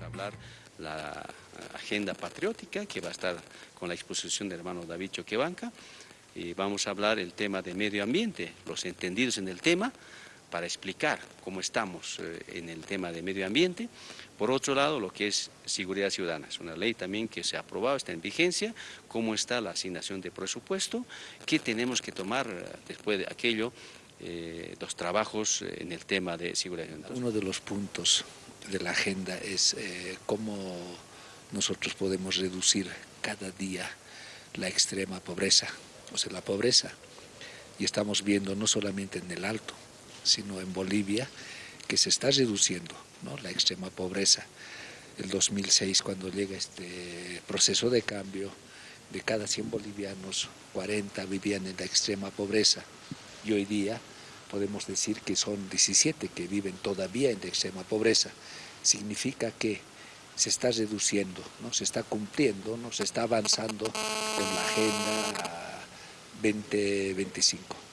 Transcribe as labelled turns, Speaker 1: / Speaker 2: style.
Speaker 1: a hablar la agenda patriótica que va a estar con la exposición del hermano David Choquebanca y vamos a hablar el tema de medio ambiente, los entendidos en el tema, para explicar cómo estamos eh, en el tema de medio ambiente. Por otro lado, lo que es seguridad ciudadana, es una ley también que se ha aprobado, está en vigencia, cómo está la asignación de presupuesto, qué tenemos que tomar eh, después de aquello, eh, los trabajos en el tema de seguridad ciudadana.
Speaker 2: Uno de los puntos de la agenda es cómo nosotros podemos reducir cada día la extrema pobreza, o sea, la pobreza. Y estamos viendo no solamente en el Alto, sino en Bolivia, que se está reduciendo ¿no? la extrema pobreza. El 2006, cuando llega este proceso de cambio, de cada 100 bolivianos, 40 vivían en la extrema pobreza. Y hoy día podemos decir que son 17 que viven todavía en extrema pobreza. Significa que se está reduciendo, ¿no? se está cumpliendo, ¿no? se está avanzando con la Agenda 2025.